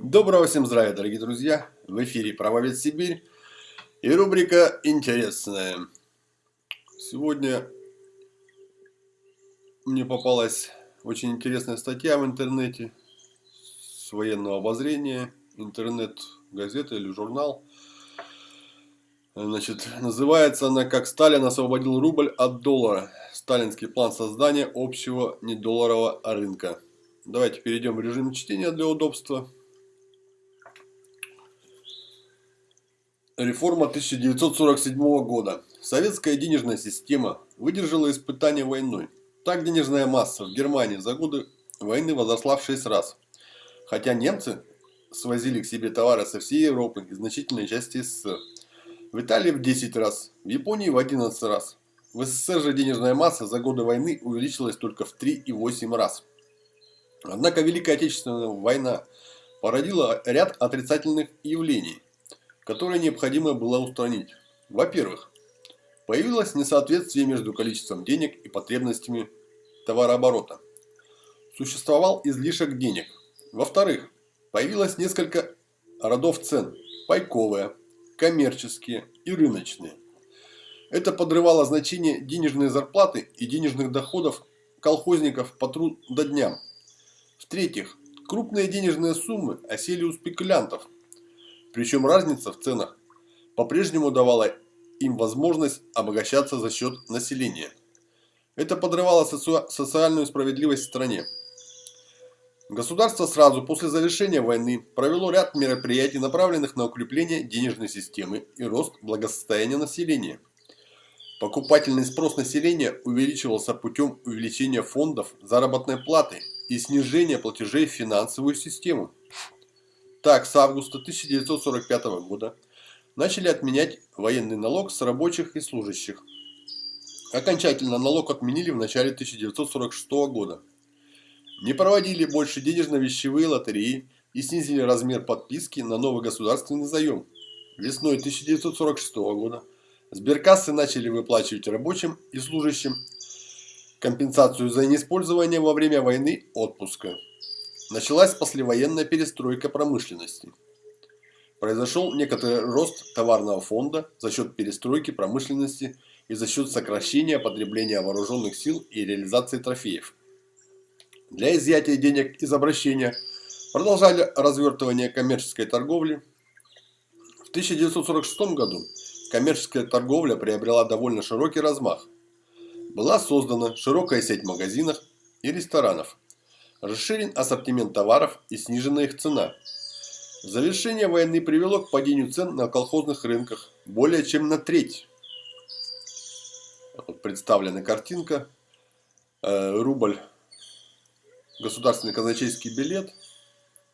Доброго всем здравия, дорогие друзья! В эфире Правовед Сибирь и рубрика «Интересная». Сегодня мне попалась очень интересная статья в интернете с военного обозрения, интернет-газета или журнал. Значит, называется она «Как Сталин освободил рубль от доллара. Сталинский план создания общего недолларового рынка». Давайте перейдем в режим чтения для удобства. Реформа 1947 года. Советская денежная система выдержала испытание войной. Так денежная масса в Германии за годы войны возросла в 6 раз. Хотя немцы свозили к себе товары со всей Европы и значительной части СССР. В Италии в 10 раз, в Японии в 11 раз. В СССР же денежная масса за годы войны увеличилась только в 3,8 раз. Однако Великая Отечественная война породила ряд отрицательных явлений которые необходимо было устранить. Во-первых, появилось несоответствие между количеством денег и потребностями товарооборота. Существовал излишек денег. Во-вторых, появилось несколько родов цен – пайковые, коммерческие и рыночные. Это подрывало значение денежной зарплаты и денежных доходов колхозников по трудодням. В-третьих, крупные денежные суммы осели у спекулянтов – причем разница в ценах по-прежнему давала им возможность обогащаться за счет населения. Это подрывало социальную справедливость в стране. Государство сразу после завершения войны провело ряд мероприятий, направленных на укрепление денежной системы и рост благосостояния населения. Покупательный спрос населения увеличивался путем увеличения фондов заработной платы и снижения платежей в финансовую систему. Так, с августа 1945 года начали отменять военный налог с рабочих и служащих. Окончательно налог отменили в начале 1946 года. Не проводили больше денежно-вещевые лотереи и снизили размер подписки на новый государственный заем. Весной 1946 года сберкассы начали выплачивать рабочим и служащим компенсацию за неиспользование во время войны отпуска. Началась послевоенная перестройка промышленности. Произошел некоторый рост товарного фонда за счет перестройки промышленности и за счет сокращения потребления вооруженных сил и реализации трофеев. Для изъятия денег из обращения продолжали развертывание коммерческой торговли. В 1946 году коммерческая торговля приобрела довольно широкий размах. Была создана широкая сеть магазинов и ресторанов – Расширен ассортимент товаров и снижена их цена. Завершение войны привело к падению цен на колхозных рынках более чем на треть. Вот представлена картинка. Э, рубль. Государственный казначейский билет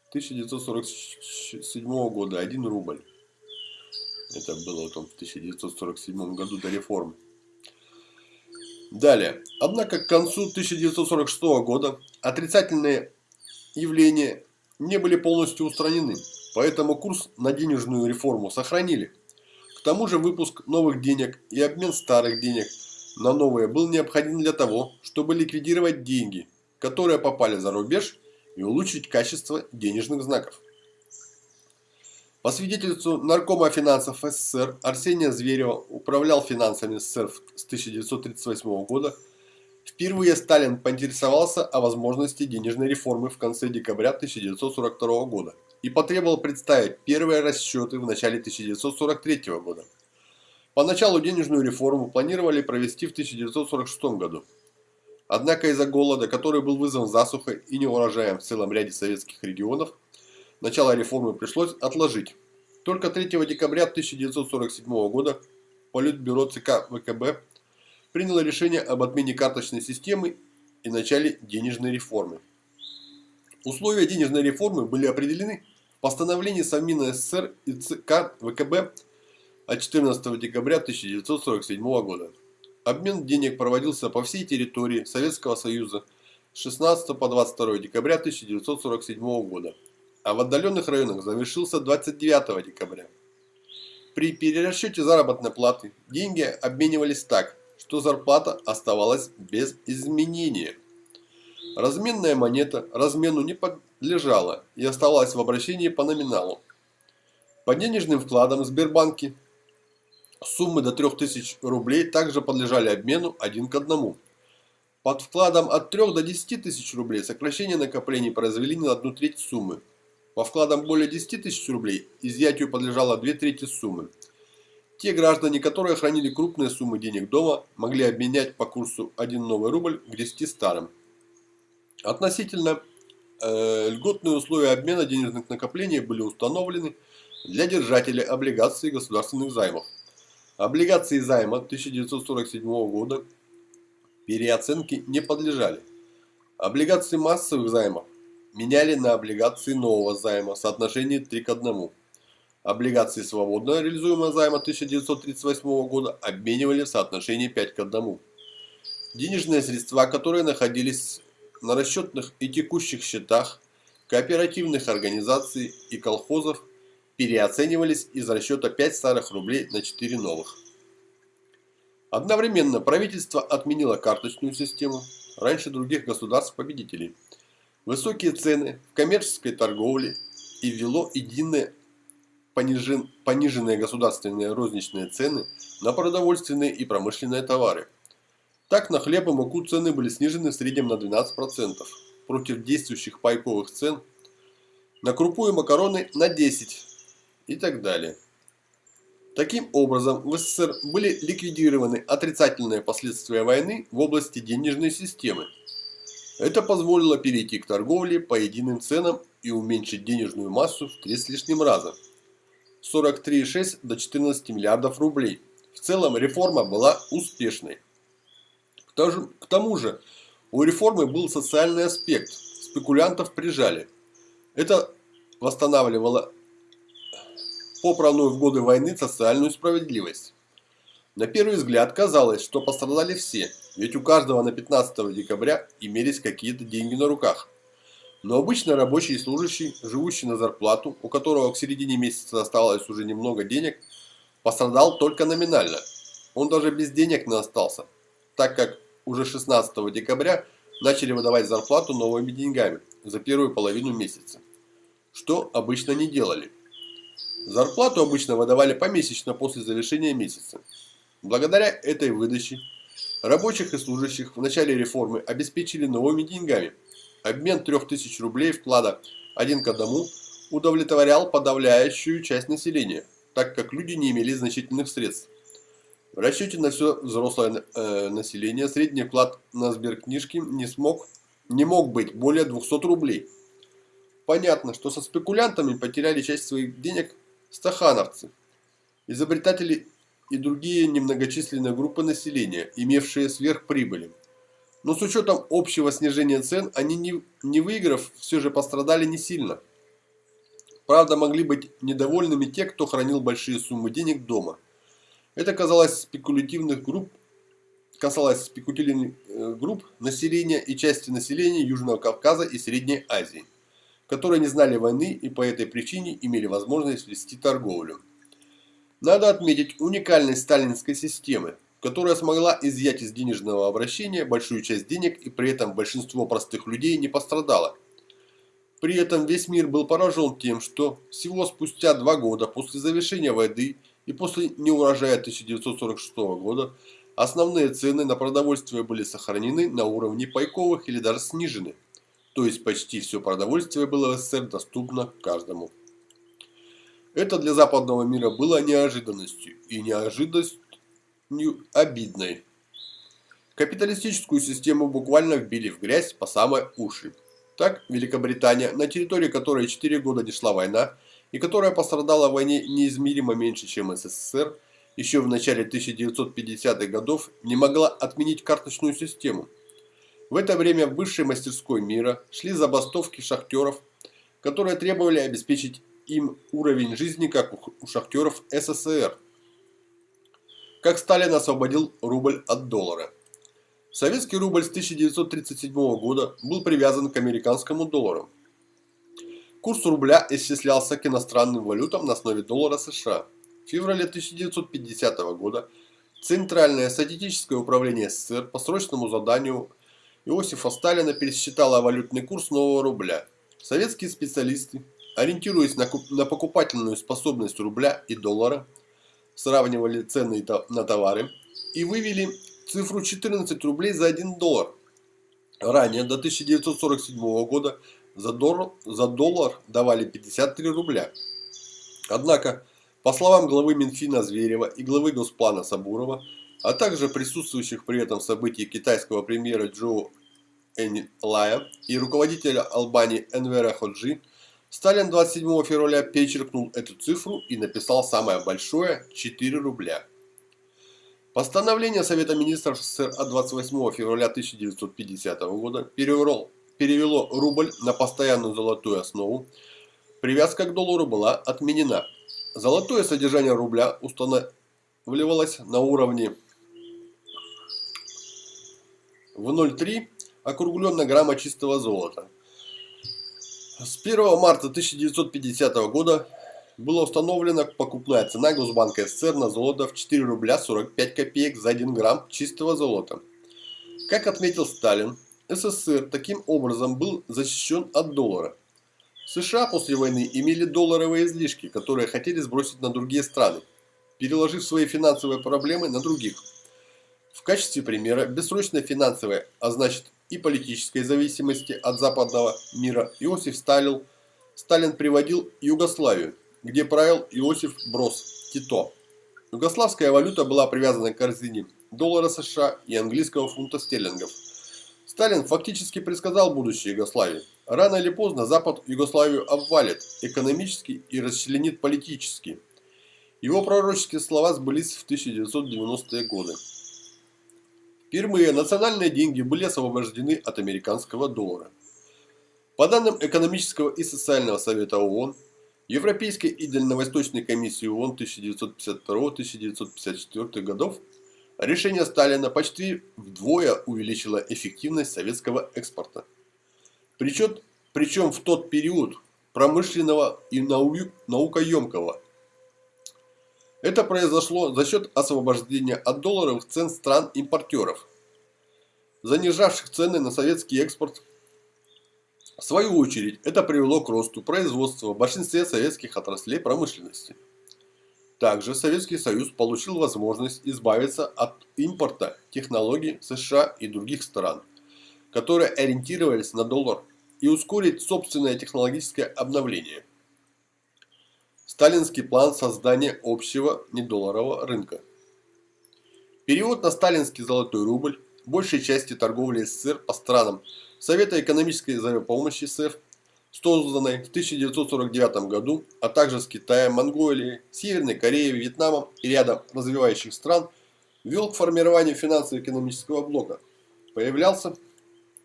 1947 года. 1 рубль. Это было вот в 1947 году до реформы. Далее. Однако к концу 1946 года отрицательные явления не были полностью устранены, поэтому курс на денежную реформу сохранили. К тому же выпуск новых денег и обмен старых денег на новые был необходим для того, чтобы ликвидировать деньги, которые попали за рубеж и улучшить качество денежных знаков. По свидетельству Наркома финансов СССР Арсения Зверева управлял финансами СССР с 1938 года. Впервые Сталин поинтересовался о возможности денежной реформы в конце декабря 1942 года и потребовал представить первые расчеты в начале 1943 года. Поначалу денежную реформу планировали провести в 1946 году. Однако из-за голода, который был вызван засухой и неурожаем в целом ряде советских регионов, Начало реформы пришлось отложить. Только 3 декабря 1947 года Политбюро ЦК ВКБ приняло решение об отмене карточной системы и начале денежной реформы. Условия денежной реформы были определены в постановлении Совмина СССР и ЦК ВКБ от 14 декабря 1947 года. Обмен денег проводился по всей территории Советского Союза с 16 по 22 декабря 1947 года а в отдаленных районах завершился 29 декабря. При перерасчете заработной платы деньги обменивались так, что зарплата оставалась без изменения. Разменная монета размену не подлежала и оставалась в обращении по номиналу. По денежным вкладам в Сбербанке суммы до 3000 рублей также подлежали обмену один к одному. Под вкладом от 3 до 10 тысяч рублей сокращение накоплений произвели на одну треть суммы. По вкладам более 10 тысяч рублей изъятию подлежало 2 трети суммы. Те граждане, которые хранили крупные суммы денег дома, могли обменять по курсу 1 новый рубль к 10 старым. Относительно э, льготные условия обмена денежных накоплений были установлены для держателей облигаций государственных займов. Облигации займа 1947 года переоценке не подлежали. Облигации массовых займов меняли на облигации нового займа в соотношении 3 к 1. Облигации свободно реализуемого займа 1938 года обменивали в соотношении 5 к 1. Денежные средства, которые находились на расчетных и текущих счетах кооперативных организаций и колхозов, переоценивались из расчета 5 старых рублей на 4 новых. Одновременно правительство отменило карточную систему раньше других государств-победителей, высокие цены в коммерческой торговле и ввело единые понижен, пониженные государственные розничные цены на продовольственные и промышленные товары. Так на хлеб и муку цены были снижены в среднем на 12%, против действующих пайковых цен на крупу и макароны на 10% и так далее. Таким образом, в СССР были ликвидированы отрицательные последствия войны в области денежной системы. Это позволило перейти к торговле по единым ценам и уменьшить денежную массу в три с лишним раза. 43,6 до 14 миллиардов рублей. В целом реформа была успешной. К тому же у реформы был социальный аспект. Спекулянтов прижали. Это восстанавливало попранную в годы войны социальную справедливость. На первый взгляд казалось, что пострадали все, ведь у каждого на 15 декабря имелись какие-то деньги на руках. Но обычно рабочий и служащий, живущий на зарплату, у которого к середине месяца осталось уже немного денег, пострадал только номинально. Он даже без денег не остался, так как уже 16 декабря начали выдавать зарплату новыми деньгами за первую половину месяца, что обычно не делали. Зарплату обычно выдавали помесячно после завершения месяца. Благодаря этой выдаче рабочих и служащих в начале реформы обеспечили новыми деньгами – Обмен 3000 рублей вклада один к одному удовлетворял подавляющую часть населения, так как люди не имели значительных средств. В расчете на все взрослое э, население средний вклад на сберкнижки не, смог, не мог быть более 200 рублей. Понятно, что со спекулянтами потеряли часть своих денег стахановцы, изобретатели и другие немногочисленные группы населения, имевшие сверхприбыли. Но с учетом общего снижения цен, они не, не выиграв, все же пострадали не сильно. Правда, могли быть недовольными те, кто хранил большие суммы денег дома. Это казалось спекулятивных групп, касалось спекулятивных э, групп населения и части населения Южного Кавказа и Средней Азии, которые не знали войны и по этой причине имели возможность вести торговлю. Надо отметить уникальность сталинской системы, которая смогла изъять из денежного обращения большую часть денег и при этом большинство простых людей не пострадало. При этом весь мир был поражен тем, что всего спустя два года после завершения войны и после неурожая 1946 года основные цены на продовольствие были сохранены на уровне пайковых или даже снижены. То есть почти все продовольствие было в СССР доступно каждому. Это для западного мира было неожиданностью и неожиданность обидной. Капиталистическую систему буквально вбили в грязь по самые уши. Так, Великобритания, на территории которой 4 года не шла война, и которая пострадала в войне неизмеримо меньше, чем СССР, еще в начале 1950-х годов не могла отменить карточную систему. В это время в высшей мастерской мира шли забастовки шахтеров, которые требовали обеспечить им уровень жизни, как у шахтеров СССР – как Сталин освободил рубль от доллара. Советский рубль с 1937 года был привязан к американскому доллару. Курс рубля исчислялся к иностранным валютам на основе доллара США. В феврале 1950 года Центральное статистическое управление СССР по срочному заданию Иосифа Сталина пересчитала валютный курс нового рубля. Советские специалисты, ориентируясь на, на покупательную способность рубля и доллара, сравнивали цены на товары и вывели цифру 14 рублей за 1 доллар. Ранее, до 1947 года, за доллар, за доллар давали 53 рубля. Однако, по словам главы Минфина Зверева и главы Госплана Сабурова, а также присутствующих при этом событии китайского премьера Джо Энлая и руководителя Албании Энвера Ходжи, Сталин 27 февраля перечеркнул эту цифру и написал самое большое – 4 рубля. Постановление Совета Министров СССР от 28 февраля 1950 года перевело, перевело рубль на постоянную золотую основу. Привязка к доллару была отменена. Золотое содержание рубля устанавливалось на уровне в 0,3 округленно грамма чистого золота. С 1 марта 1950 года была установлена покупная цена Госбанка СССР на золото в 4 рубля 45 копеек за 1 грамм чистого золота. Как отметил Сталин, СССР таким образом был защищен от доллара. США после войны имели долларовые излишки, которые хотели сбросить на другие страны, переложив свои финансовые проблемы на других – в качестве примера бессрочной финансовой, а значит и политической зависимости от западного мира Иосиф Сталин, Сталин приводил Югославию, где правил Иосиф Брос Тито. Югославская валюта была привязана к корзине доллара США и английского фунта стерлингов. Сталин фактически предсказал будущее Югославии. Рано или поздно Запад Югославию обвалит экономически и расчленит политически. Его пророческие слова сбылись в 1990-е годы. Впервые национальные деньги были освобождены от американского доллара. По данным Экономического и социального совета ООН, Европейской и Дальневосточной комиссии ООН 1952-1954 годов, решение Сталина почти вдвое увеличило эффективность советского экспорта. Причем, причем в тот период промышленного и наукоемкого это произошло за счет освобождения от долларовых цен стран-импортеров, занижавших цены на советский экспорт. В свою очередь, это привело к росту производства в большинстве советских отраслей промышленности. Также Советский Союз получил возможность избавиться от импорта технологий США и других стран, которые ориентировались на доллар, и ускорить собственное технологическое обновление. Сталинский план создания общего недолларового рынка. Перевод на сталинский золотой рубль большей части торговли СССР по странам Совета экономической взаимопомощи СССР, созданной в 1949 году, а также с Китаем, Монголией, Северной Кореей, Вьетнамом и рядом развивающих стран, вел к формированию финансово-экономического блока. Появлялся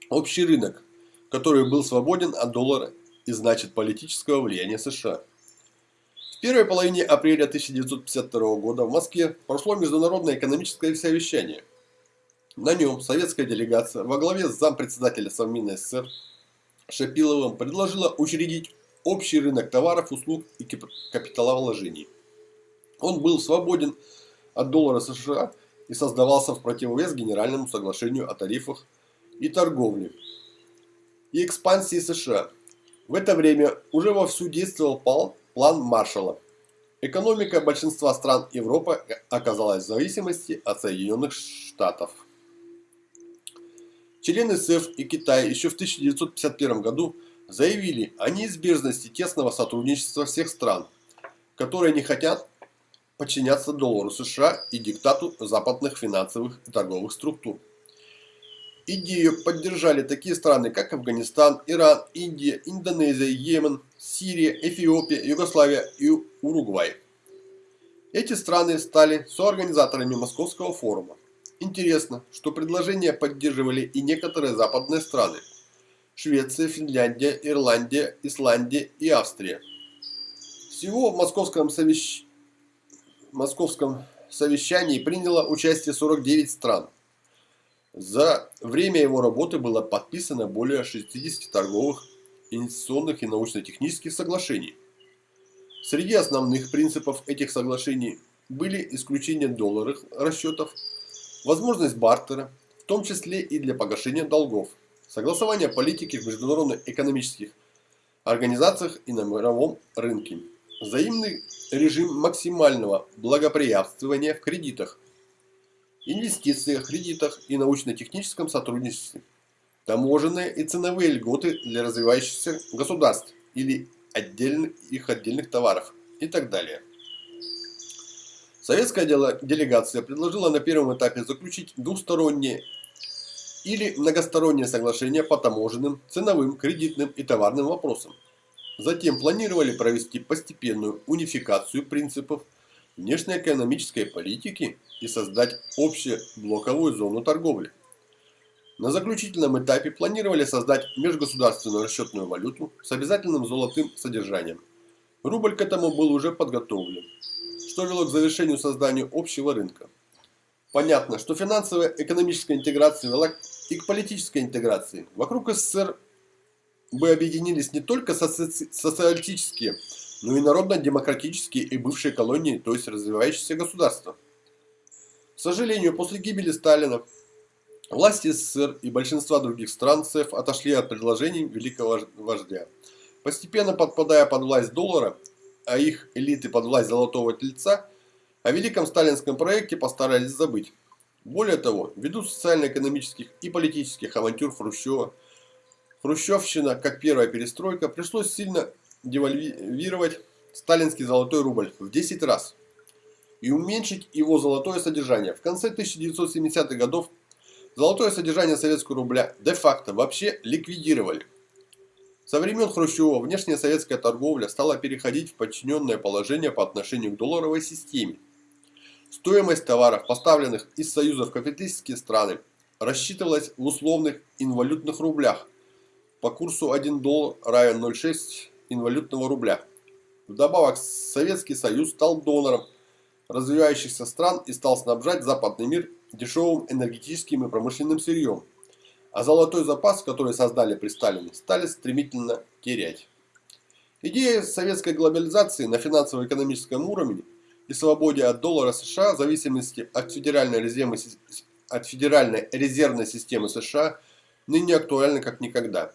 общий рынок, который был свободен от доллара и значит политического влияния США. В первой половине апреля 1952 года в Москве прошло международное экономическое совещание. На нем советская делегация во главе с зампредседателя Совмина СССР Шапиловым предложила учредить общий рынок товаров, услуг и капиталовложений. Он был свободен от доллара США и создавался в противовес Генеральному соглашению о тарифах и торговле и экспансии США. В это время уже вовсю действовал План Маршалла. Экономика большинства стран Европы оказалась в зависимости от Соединенных Штатов. Члены СЭФ и Китай еще в 1951 году заявили о неизбежности тесного сотрудничества всех стран, которые не хотят подчиняться доллару США и диктату западных финансовых и торговых структур. Идею поддержали такие страны, как Афганистан, Иран, Индия, Индонезия, Йемен, Сирия, Эфиопия, Югославия и Уругвай. Эти страны стали соорганизаторами Московского форума. Интересно, что предложение поддерживали и некоторые западные страны. Швеция, Финляндия, Ирландия, Исландия и Австрия. Всего в Московском, совещ... Московском совещании приняло участие 49 стран. За время его работы было подписано более 60 торговых, инвестиционных и научно-технических соглашений. Среди основных принципов этих соглашений были исключение долларовых расчетов, возможность бартера, том числе и для погашения долгов, согласования политики в международных экономических организациях и на мировом рынке, взаимный режим максимального благоприятствования в кредитах, инвестициях, кредитах и научно-техническом сотрудничестве, таможенные и ценовые льготы для развивающихся государств или отдельных, их отдельных товаров и так далее. Советская делегация предложила на первом этапе заключить двусторонние или многосторонние соглашения по таможенным, ценовым, кредитным и товарным вопросам. Затем планировали провести постепенную унификацию принципов внешнеэкономической политики и создать общую блоковую зону торговли. На заключительном этапе планировали создать межгосударственную расчетную валюту с обязательным золотым содержанием. Рубль к этому был уже подготовлен, что вело к завершению создания общего рынка. Понятно, что финансовая экономическая интеграция вела и к политической интеграции. Вокруг СССР бы объединились не только соци социалистические, но и народно-демократические и бывшие колонии, то есть развивающиеся государства. К сожалению, после гибели Сталина власти СССР и большинства других стран СЭФ отошли от предложений великого вождя. Постепенно подпадая под власть доллара, а их элиты под власть золотого тельца, о великом сталинском проекте постарались забыть. Более того, ввиду социально-экономических и политических авантюр Хрущева, Хрущевщина, как первая перестройка, пришлось сильно девальвировать сталинский золотой рубль в 10 раз и уменьшить его золотое содержание. В конце 1970-х годов золотое содержание советского рубля де-факто вообще ликвидировали. Со времен Хрущева внешняя советская торговля стала переходить в подчиненное положение по отношению к долларовой системе. Стоимость товаров, поставленных из Союза в капиталистические страны, рассчитывалась в условных инвалютных рублях по курсу 1 доллар равен 0,6 инвалютного рубля. Вдобавок, Советский Союз стал донором развивающихся стран и стал снабжать западный мир дешевым энергетическим и промышленным сырьем. А золотой запас, который создали при Сталине, стали стремительно терять. Идея советской глобализации на финансово-экономическом уровне и свободе от доллара США в зависимости от федеральной, резервной, от федеральной резервной системы США ныне актуальна как никогда.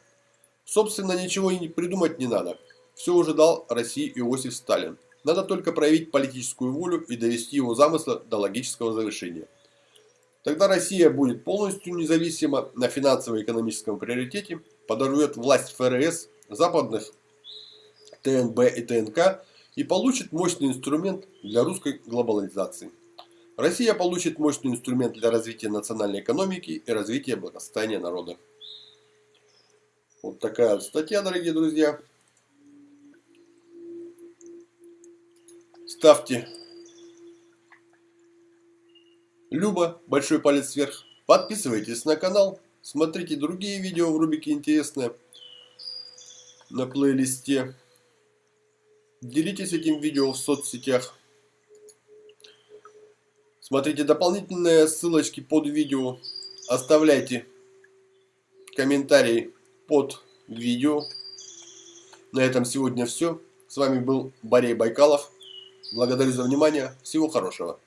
Собственно, ничего и придумать не надо. Все уже дал России Иосиф Сталин. Надо только проявить политическую волю и довести его замысла до логического завершения. Тогда Россия будет полностью независима на финансово-экономическом приоритете, подорвет власть ФРС, западных ТНБ и ТНК и получит мощный инструмент для русской глобализации. Россия получит мощный инструмент для развития национальной экономики и развития благосостояния народа. Вот такая статья, дорогие друзья. Ставьте Люба, большой палец вверх. Подписывайтесь на канал. Смотрите другие видео в рубрике «Интересное» на плейлисте. Делитесь этим видео в соцсетях. Смотрите дополнительные ссылочки под видео. Оставляйте комментарии под видео. На этом сегодня все. С вами был Борей Байкалов. Благодарю за внимание. Всего хорошего.